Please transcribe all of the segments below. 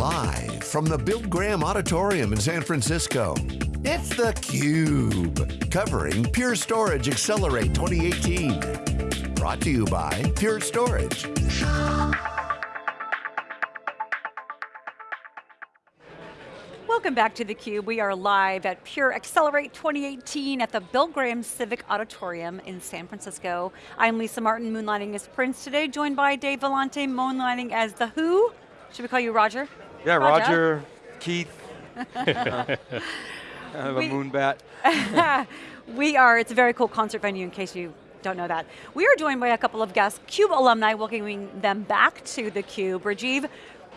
Live from the Bill Graham Auditorium in San Francisco, it's theCUBE, covering Pure Storage Accelerate 2018. Brought to you by Pure Storage. Welcome back to theCUBE. We are live at Pure Accelerate 2018 at the Bill Graham Civic Auditorium in San Francisco. I'm Lisa Martin, moonlighting as Prince today, joined by Dave Vellante, moonlighting as The Who. Should we call you Roger? Yeah, Roger, Roger Keith. I have a moon bat. we are, it's a very cool concert venue in case you don't know that. We are joined by a couple of guests, CUBE alumni, welcoming them back to theCUBE. Rajiv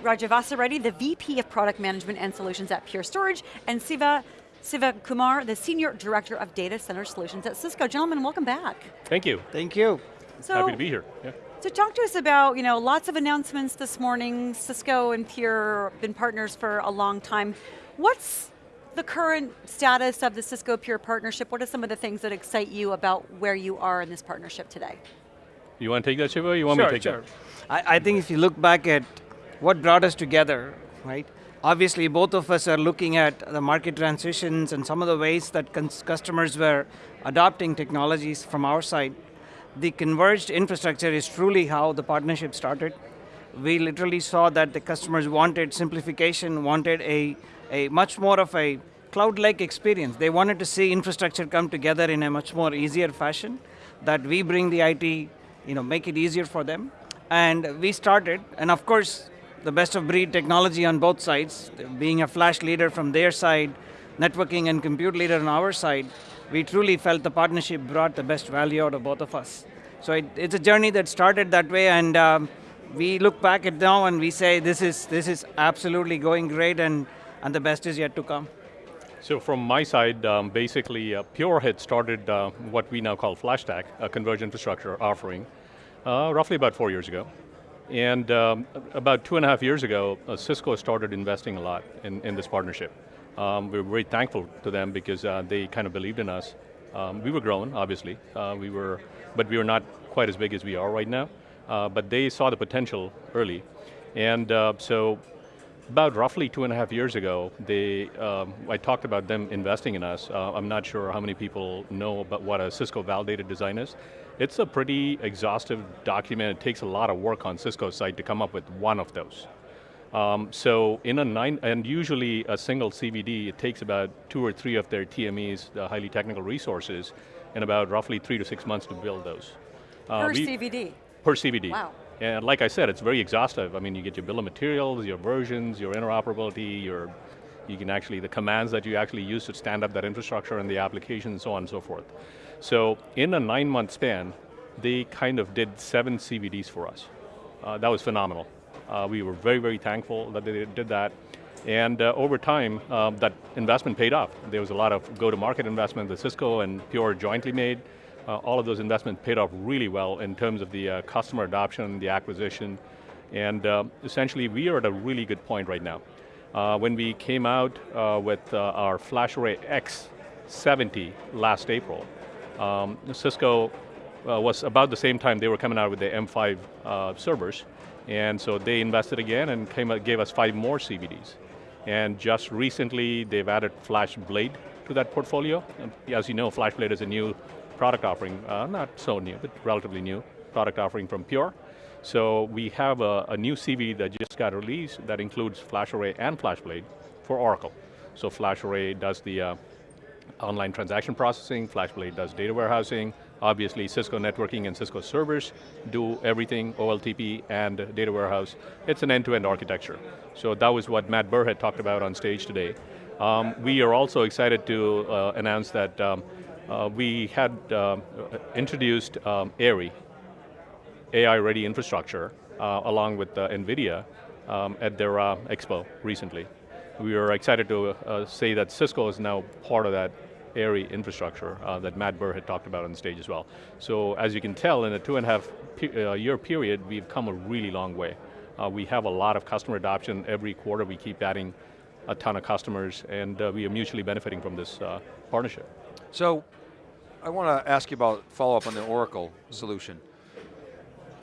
Rajavasireddy, the VP of Product Management and Solutions at Pure Storage, and Siva Siva Kumar, the Senior Director of Data Center Solutions at Cisco. Gentlemen, welcome back. Thank you. Thank you. So, Happy to be here. Yeah. So talk to us about, you know, lots of announcements this morning. Cisco and Pure been partners for a long time. What's the current status of the Cisco Pure partnership? What are some of the things that excite you about where you are in this partnership today? You want to take that, Shiva, you want sure, me to take sure. that? I, I think if you look back at what brought us together, right? Obviously, both of us are looking at the market transitions and some of the ways that customers were adopting technologies from our side. The converged infrastructure is truly how the partnership started. We literally saw that the customers wanted simplification, wanted a, a much more of a cloud-like experience. They wanted to see infrastructure come together in a much more easier fashion, that we bring the IT, you know, make it easier for them. And we started, and of course, the best of breed technology on both sides, being a flash leader from their side, networking and compute leader on our side, we truly felt the partnership brought the best value out of both of us. So it, it's a journey that started that way and um, we look back at now and we say this is, this is absolutely going great and, and the best is yet to come. So from my side, um, basically uh, Pure had started uh, what we now call FlashStack, a converged infrastructure offering, uh, roughly about four years ago. And um, about two and a half years ago, uh, Cisco started investing a lot in, in this partnership. Um, we are very thankful to them because uh, they kind of believed in us. Um, we were growing, obviously. Uh, we were, but we were not quite as big as we are right now. Uh, but they saw the potential early. And uh, so about roughly two and a half years ago, they, um, I talked about them investing in us. Uh, I'm not sure how many people know about what a Cisco validated design is. It's a pretty exhaustive document. It takes a lot of work on Cisco's side to come up with one of those. Um, so in a nine, and usually a single CVD, it takes about two or three of their TMEs, the highly technical resources, and about roughly three to six months to build those. Uh, per we, CVD? Per CVD. Wow. And like I said, it's very exhaustive. I mean, you get your bill of materials, your versions, your interoperability, your, you can actually, the commands that you actually use to stand up that infrastructure and the application and so on and so forth. So in a nine month span, they kind of did seven CVDs for us. Uh, that was phenomenal. Uh, we were very, very thankful that they did that. And uh, over time, um, that investment paid off. There was a lot of go-to-market investment that Cisco and Pure jointly made. Uh, all of those investments paid off really well in terms of the uh, customer adoption, the acquisition, and uh, essentially we are at a really good point right now. when we came out with our FlashArray X70 last April, um, Cisco uh, was about the same time they were coming out with the M5 uh, servers, and so they invested again and came, gave us five more CVDs. And just recently, they've added FlashBlade to that portfolio. And as you know, FlashBlade is a new product offering, uh, not so new, but relatively new product offering from Pure. So we have a, a new CVD that just got released that includes FlashArray and FlashBlade for Oracle. So FlashArray does the uh, online transaction processing, FlashBlade does data warehousing, obviously Cisco networking and Cisco servers do everything, OLTP and data warehouse. It's an end-to-end -end architecture. So that was what Matt Burr had talked about on stage today. Um, we are also excited to uh, announce that um, uh, we had uh, introduced um, AIRI, AI-ready infrastructure, uh, along with uh, NVIDIA um, at their uh, expo recently we are excited to uh, say that Cisco is now part of that AIRI infrastructure uh, that Matt Burr had talked about on stage as well. So as you can tell, in a two and a half pe uh, year period, we've come a really long way. Uh, we have a lot of customer adoption. Every quarter we keep adding a ton of customers and uh, we are mutually benefiting from this uh, partnership. So, I want to ask you about follow up on the Oracle solution.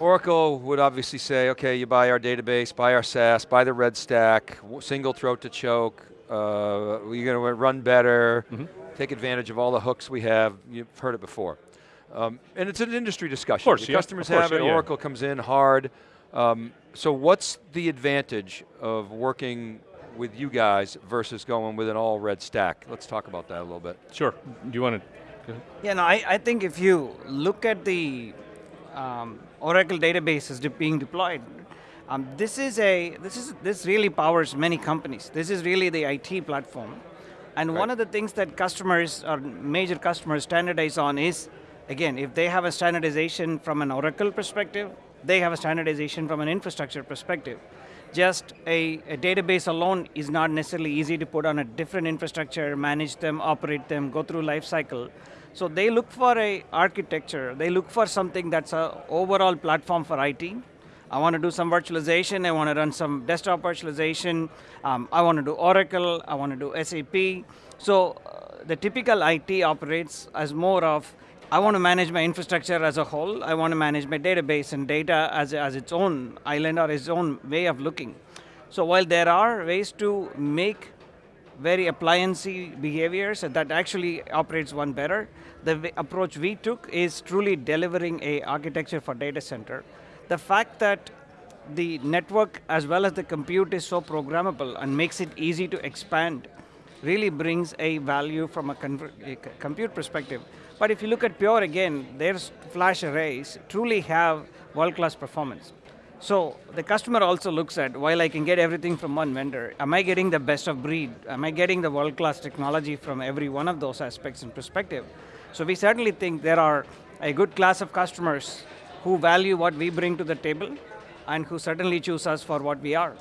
Oracle would obviously say, okay, you buy our database, buy our SaaS, buy the red stack, single throat to choke, uh, you're going to run better, mm -hmm. take advantage of all the hooks we have, you've heard it before. Um, and it's an industry discussion. Of course, the yeah, customers course, have it, yeah, Oracle comes in hard. Um, so what's the advantage of working with you guys versus going with an all red stack? Let's talk about that a little bit. Sure, do you want to? Yeah, no, I, I think if you look at the um, Oracle databases de being deployed, um, this is a, this is, this really powers many companies. This is really the IT platform. And right. one of the things that customers, or major customers standardize on is, again, if they have a standardization from an Oracle perspective, they have a standardization from an infrastructure perspective. Just a, a, database alone is not necessarily easy to put on a different infrastructure, manage them, operate them, go through life cycle. So they look for a architecture, they look for something that's an overall platform for IT. I want to do some virtualization, I want to run some desktop virtualization, um, I want to do Oracle, I want to do SAP. So uh, the typical IT operates as more of I want to manage my infrastructure as a whole. I want to manage my database and data as, as its own island or its own way of looking. So while there are ways to make very appliancey behaviors that actually operates one better, the approach we took is truly delivering a architecture for data center. The fact that the network as well as the compute is so programmable and makes it easy to expand really brings a value from a, a compute perspective. But if you look at Pure again, their flash arrays truly have world-class performance. So the customer also looks at, while I can get everything from one vendor, am I getting the best of breed? Am I getting the world-class technology from every one of those aspects and perspective? So we certainly think there are a good class of customers who value what we bring to the table and who certainly choose us for what we are.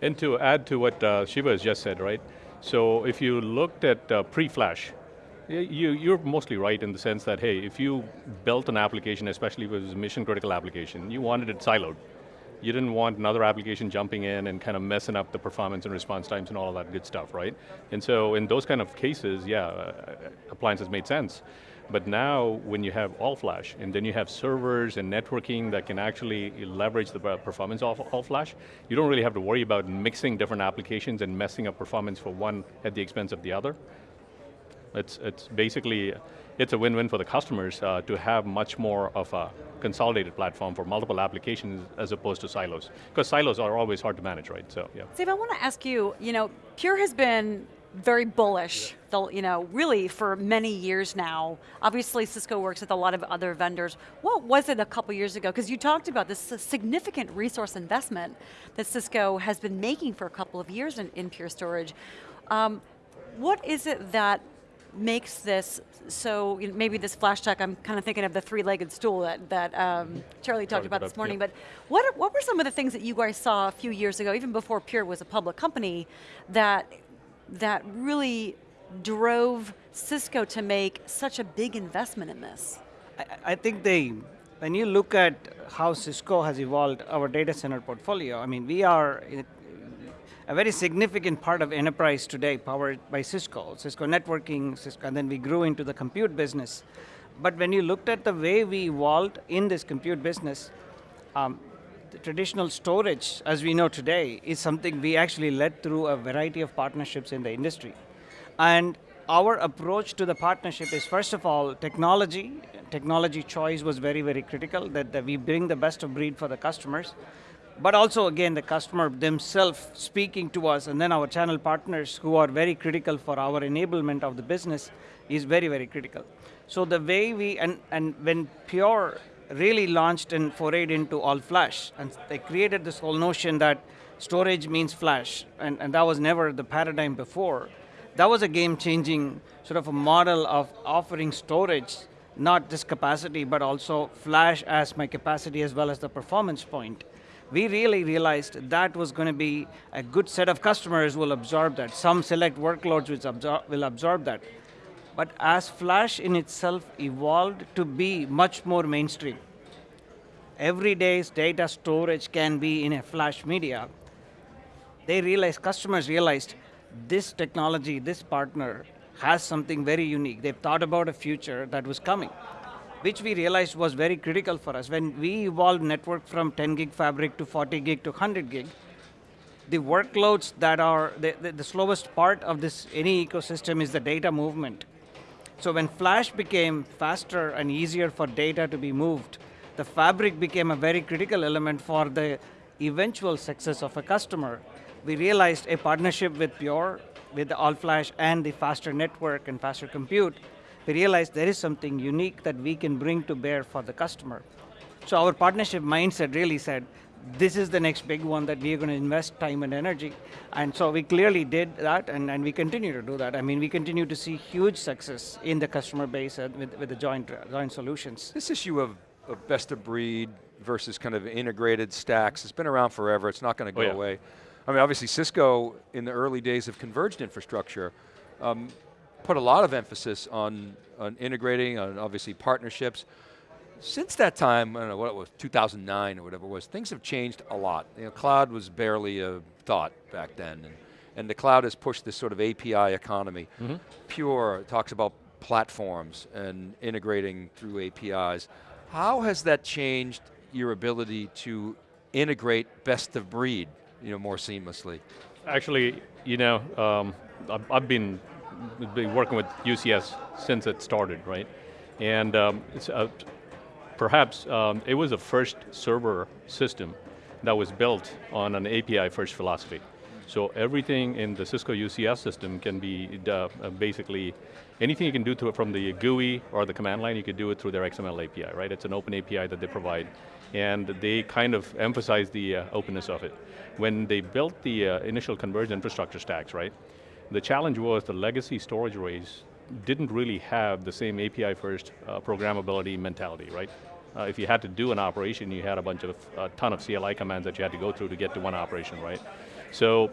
And to add to what uh, Shiva has just said, right? So if you looked at uh, pre-flash, you, you're mostly right in the sense that, hey, if you built an application, especially if it was a mission critical application, you wanted it siloed. You didn't want another application jumping in and kind of messing up the performance and response times and all of that good stuff, right? And so in those kind of cases, yeah, uh, appliances made sense. But now, when you have all flash, and then you have servers and networking that can actually leverage the performance of all flash, you don't really have to worry about mixing different applications and messing up performance for one at the expense of the other. It's, it's basically, it's a win-win for the customers uh, to have much more of a consolidated platform for multiple applications as opposed to silos. Because silos are always hard to manage, right? So, yeah. Steve, I want to ask you, you know, Pure has been very bullish, yeah. you know, really for many years now. Obviously Cisco works with a lot of other vendors. What was it a couple years ago? Because you talked about this significant resource investment that Cisco has been making for a couple of years in, in Pure Storage. Um, what is it that makes this so, you know, maybe this FlashStack, I'm kind of thinking of the three-legged stool that, that um, Charlie talked about this morning, yeah. but what, what were some of the things that you guys saw a few years ago, even before Pure was a public company, that, that really drove Cisco to make such a big investment in this? I, I think they, when you look at how Cisco has evolved our data center portfolio, I mean, we are a very significant part of enterprise today powered by Cisco, Cisco networking, Cisco, and then we grew into the compute business. But when you looked at the way we evolved in this compute business, um, the traditional storage, as we know today, is something we actually led through a variety of partnerships in the industry. And our approach to the partnership is, first of all, technology. Technology choice was very, very critical, that, that we bring the best of breed for the customers but also again the customer themselves speaking to us and then our channel partners who are very critical for our enablement of the business is very, very critical. So the way we, and, and when Pure really launched and forayed into all flash, and they created this whole notion that storage means flash, and, and that was never the paradigm before. That was a game-changing sort of a model of offering storage, not just capacity, but also flash as my capacity as well as the performance point we really realized that was going to be a good set of customers will absorb that. Some select workloads which absor will absorb that. But as Flash in itself evolved to be much more mainstream, every day's data storage can be in a Flash media, they realized, customers realized, this technology, this partner, has something very unique. They've thought about a future that was coming. Which we realized was very critical for us. When we evolved network from 10 gig fabric to 40 gig to 100 gig, the workloads that are, the, the, the slowest part of this, any ecosystem is the data movement. So when flash became faster and easier for data to be moved, the fabric became a very critical element for the eventual success of a customer. We realized a partnership with Pure, with the all flash and the faster network and faster compute, we realized there is something unique that we can bring to bear for the customer. So our partnership mindset really said, this is the next big one that we are going to invest time and energy. And so we clearly did that, and, and we continue to do that. I mean, we continue to see huge success in the customer base uh, with, with the joint, uh, joint solutions. This issue of, of, best of breed versus kind of integrated stacks, it's been around forever, it's not going to go oh, yeah. away. I mean, obviously Cisco, in the early days of converged infrastructure, um, put a lot of emphasis on, on integrating, on obviously partnerships. Since that time, I don't know what it was, 2009 or whatever it was, things have changed a lot. You know, cloud was barely a thought back then, and, and the cloud has pushed this sort of API economy. Mm -hmm. Pure talks about platforms and integrating through APIs. How has that changed your ability to integrate best of breed, you know, more seamlessly? Actually, you know, um, I've been, been working with UCS since it started, right? And um, it's, uh, perhaps um, it was the first server system that was built on an API first philosophy. So everything in the Cisco UCS system can be uh, basically, anything you can do to it from the GUI or the command line, you could do it through their XML API, right? It's an open API that they provide. And they kind of emphasize the uh, openness of it. When they built the uh, initial converged infrastructure stacks, right? The challenge was the legacy storage arrays didn't really have the same API first uh, programmability mentality, right? Uh, if you had to do an operation, you had a bunch of, a ton of CLI commands that you had to go through to get to one operation, right? So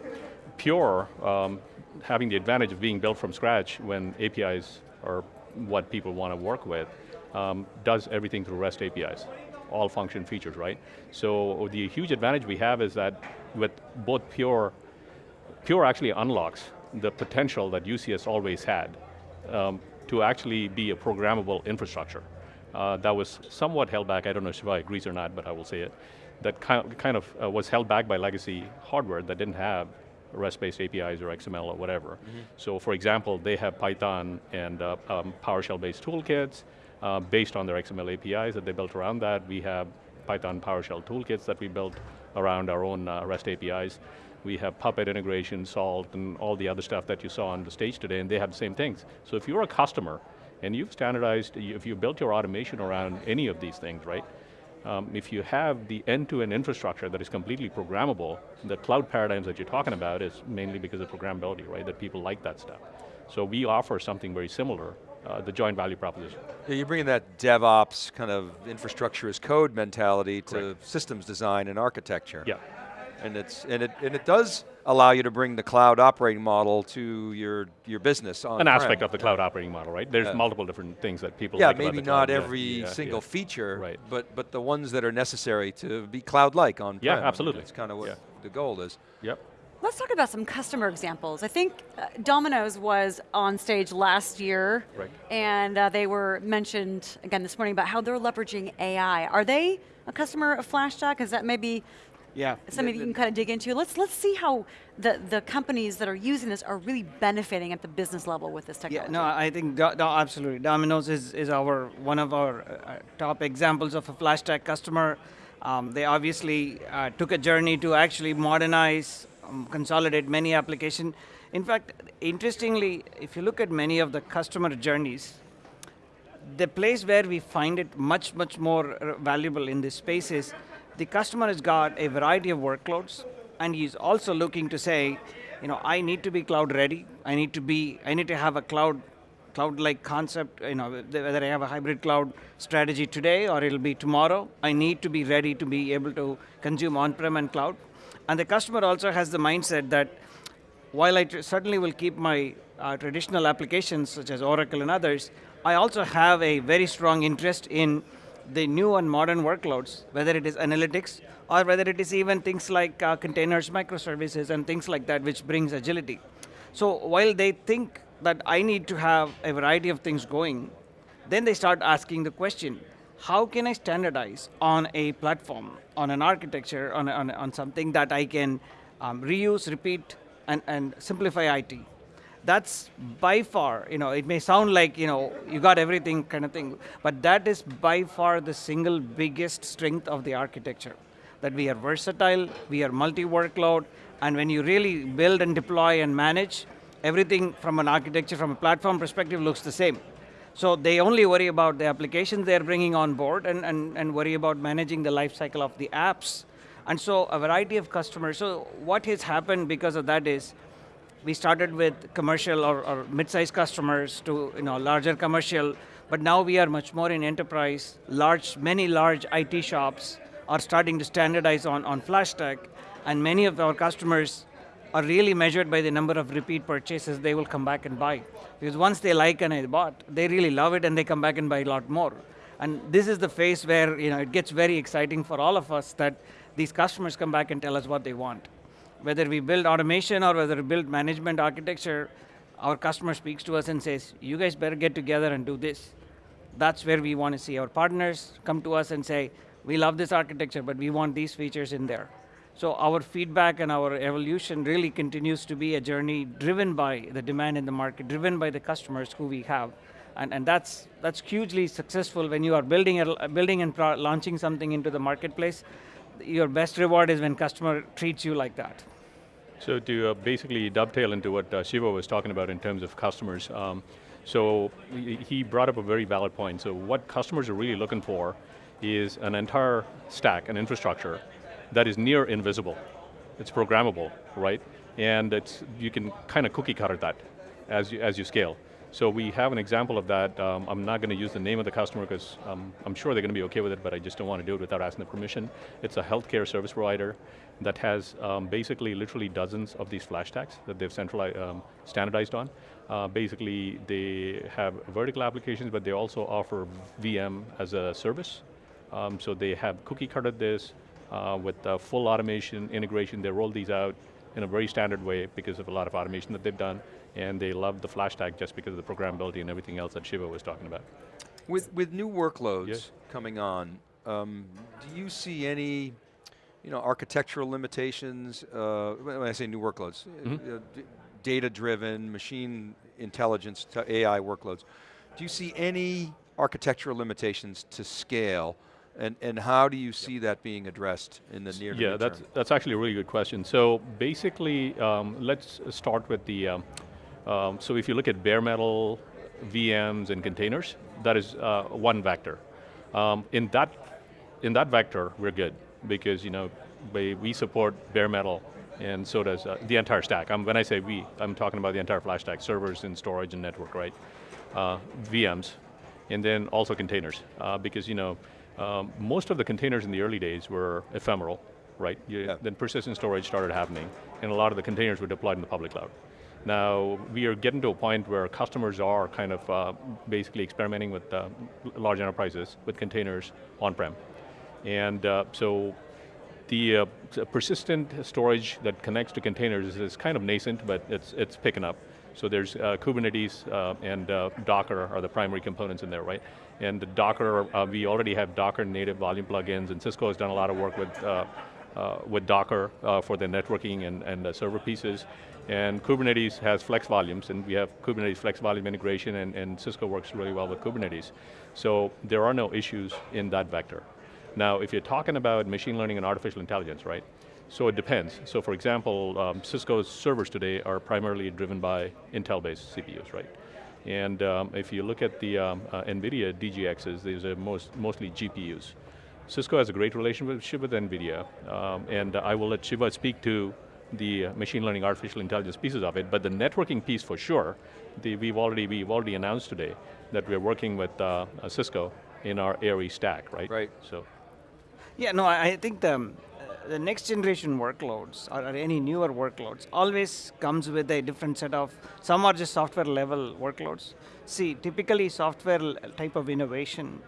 Pure, um, having the advantage of being built from scratch when APIs are what people want to work with, um, does everything through REST APIs, all function features, right? So the huge advantage we have is that with both Pure, Pure actually unlocks the potential that UCS always had um, to actually be a programmable infrastructure. Uh, that was somewhat held back, I don't know if Shiva agrees or not, but I will say it, that kind of uh, was held back by legacy hardware that didn't have REST-based APIs or XML or whatever. Mm -hmm. So for example, they have Python and uh, um, PowerShell-based toolkits uh, based on their XML APIs that they built around that. We have Python PowerShell toolkits that we built around our own uh, REST APIs. We have Puppet integration, Salt, and all the other stuff that you saw on the stage today, and they have the same things. So if you're a customer, and you've standardized, if you built your automation around any of these things, right? Um, if you have the end-to-end -end infrastructure that is completely programmable, the cloud paradigms that you're talking about is mainly because of programmability, right? That people like that stuff. So we offer something very similar, uh, the joint value proposition. Yeah, you're bringing that DevOps kind of infrastructure as code mentality to Correct. systems design and architecture. Yeah. And, it's, and, it, and it does allow you to bring the cloud operating model to your, your business on An aspect of the cloud operating model, right? There's yeah. multiple different things that people yeah, like maybe not every yeah, single yeah. feature, right. but, but the ones that are necessary to be cloud-like on Yeah, absolutely. That's kind of what the goal is. Yep. Let's talk about some customer examples. I think uh, Domino's was on stage last year, right. and uh, they were mentioned again this morning about how they're leveraging AI. Are they a customer of FlashStack? Is that maybe yeah. Something you can kind of dig into. Let's let's see how the, the companies that are using this are really benefiting at the business level with this technology. Yeah, no, I think do, absolutely. Domino's is, is our one of our uh, top examples of a FlashStack customer. Um, they obviously uh, took a journey to actually modernize, um, consolidate many applications. In fact, interestingly, if you look at many of the customer journeys, the place where we find it much, much more uh, valuable in this space is the customer has got a variety of workloads, and he's also looking to say, you know, I need to be cloud ready. I need to be, I need to have a cloud, cloud-like concept. You know, whether I have a hybrid cloud strategy today or it'll be tomorrow. I need to be ready to be able to consume on-prem and cloud. And the customer also has the mindset that while I certainly will keep my uh, traditional applications such as Oracle and others, I also have a very strong interest in the new and modern workloads, whether it is analytics or whether it is even things like uh, containers, microservices, and things like that, which brings agility. So while they think that I need to have a variety of things going, Then they start asking the question, how can I standardize on a platform, on an architecture, on, on, on something that I can um, reuse, repeat, and, and simplify IT? That's by far, you know, it may sound like, you know, you got everything kind of thing, but that is by far the single biggest strength of the architecture. That we are versatile, we are multi-workload, and when you really build and deploy and manage, everything from an architecture, from a platform perspective looks the same. So they only worry about the applications they're bringing on board and, and, and worry about managing the life cycle of the apps. And so a variety of customers, so what has happened because of that is, we started with commercial or, or mid-sized customers to you know, larger commercial, but now we are much more in enterprise. Large, many large IT shops are starting to standardize on, on FlashStack, and many of our customers are really measured by the number of repeat purchases they will come back and buy. Because once they like and I bought, they really love it and they come back and buy a lot more. And this is the phase where you know, it gets very exciting for all of us that these customers come back and tell us what they want. Whether we build automation or whether we build management architecture, our customer speaks to us and says, you guys better get together and do this. That's where we want to see our partners come to us and say, we love this architecture, but we want these features in there. So our feedback and our evolution really continues to be a journey driven by the demand in the market, driven by the customers who we have. And, and that's, that's hugely successful when you are building, a, building and launching something into the marketplace. Your best reward is when customer treats you like that. So to uh, basically dovetail into what uh, Shiva was talking about in terms of customers, um, so he brought up a very valid point. So what customers are really looking for is an entire stack, an infrastructure that is near invisible. It's programmable, right? And it's, you can kind of cookie cutter that as you, as you scale. So we have an example of that. Um, I'm not going to use the name of the customer because um, I'm sure they're going to be okay with it, but I just don't want to do it without asking the permission. It's a healthcare service provider that has um, basically literally dozens of these FlashStacks that they've centralized, um, standardized on. Uh, basically, they have vertical applications, but they also offer VM as a service. Um, so they have cookie cutted this, uh, with uh, full automation integration. They roll these out in a very standard way because of a lot of automation that they've done, and they love the FlashStack just because of the programmability and everything else that Shiva was talking about. With, with new workloads yes. coming on, um, do you see any you know, architectural limitations, uh, when I say new workloads, mm -hmm. data-driven, machine intelligence, AI workloads, do you see any architectural limitations to scale and, and how do you see that being addressed in the near Yeah, that's, that's actually a really good question. So basically, um, let's start with the, um, um, so if you look at bare metal, VMs and containers, that is uh, one vector. Um, in, that, in that vector, we're good because you know, we, we support bare metal and so does uh, the entire stack. Um, when I say we, I'm talking about the entire FlashStack, servers and storage and network, right? Uh, VMs, and then also containers, uh, because you know, um, most of the containers in the early days were ephemeral, right? You, yeah. Then persistent storage started happening, and a lot of the containers were deployed in the public cloud. Now, we are getting to a point where customers are kind of uh, basically experimenting with uh, large enterprises with containers on-prem. And uh, so the uh, persistent storage that connects to containers is, kind of nascent, but it's, it's picking up. So there's uh, Kubernetes uh, and uh, Docker are the primary components in there, right? And the Docker, uh, we already have Docker native volume plugins, and Cisco has done a lot of work with, uh, uh, with Docker for the networking and, and server pieces. And Kubernetes has flex volumes, and we have Kubernetes flex volume integration, and, and Cisco works really well with Kubernetes. So there are no issues in that vector. Now, if you're talking about machine learning and artificial intelligence, right? So it depends. So for example, um, Cisco's servers today are primarily driven by Intel-based CPUs, right? And um, if you look at the um, uh, NVIDIA DGXs, these are most, mostly GPUs. Cisco has a great relationship with NVIDIA, um, and I will let Shiva speak to the machine learning, artificial intelligence pieces of it, but the networking piece for sure, the, we've, already, we've already announced today that we're working with uh, Cisco in our AIRI stack, right? Right. So. Yeah, no, I think the, the next generation workloads or, any newer workloads always comes with a different set of, some are just software level workloads. See, typically software type of innovation,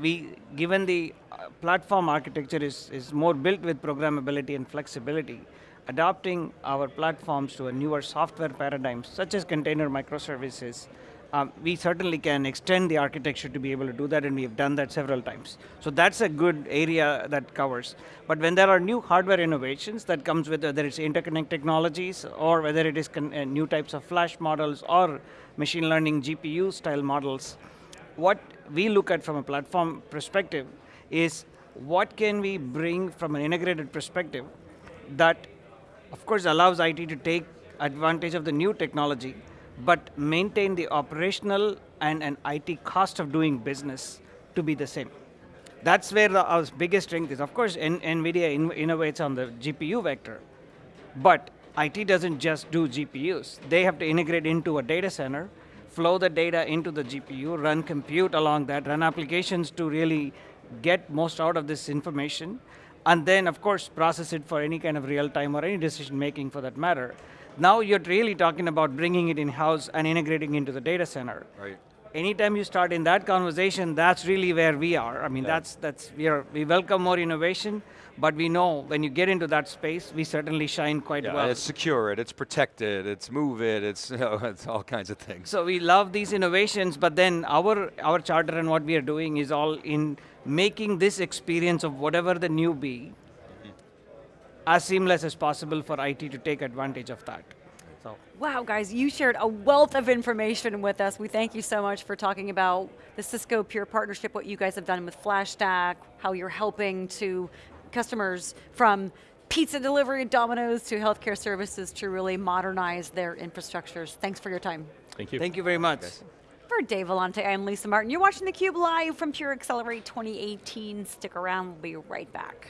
we, given the uh, platform architecture is, is more built with programmability and flexibility, adopting our platforms to a newer software paradigm, such as container microservices, um, we certainly can extend the architecture to be able to do that, and we have done that several times. So that's a good area that covers. But when there are new hardware innovations that comes with whether it's interconnect technologies or whether it is uh, new types of flash models or machine learning GPU style models, what we look at from a platform perspective is what can we bring from an integrated perspective that of course allows IT to take advantage of the new technology but maintain the operational and an IT cost of doing business to be the same. That's where the, our biggest strength is. Of course, N NVIDIA in innovates on the GPU vector, but IT doesn't just do GPUs. They have to integrate into a data center, flow the data into the GPU, run compute along that, run applications to really get most out of this information, and then, of course, process it for any kind of real time or any decision making for that matter. Now you're really talking about bringing it in-house and integrating into the data center. Right. Anytime you start in that conversation, that's really where we are. I mean, Yeah. that's, that's, we, are, we welcome more innovation, but we know when you get into that space, we certainly shine quite Yeah, well. it's secure it, it's protected, it's move it, it's, you know, it's all kinds of things. So we love these innovations, but then our, our charter and what we are doing is all in making this experience of whatever the new be mm-hmm. as seamless as possible for IT to take advantage of that. So. Wow, guys, you shared a wealth of information with us. We thank you so much for talking about the Cisco Pure partnership, what you guys have done with FlashStack, how you're helping to customers from pizza delivery at Domino's to healthcare services to really modernize their infrastructures. Thanks for your time. Thank you. Thank you very much. For Dave Vellante, I'm Lisa Martin. You're watching theCUBE live from Pure Accelerate 2018. Stick around, we'll be right back.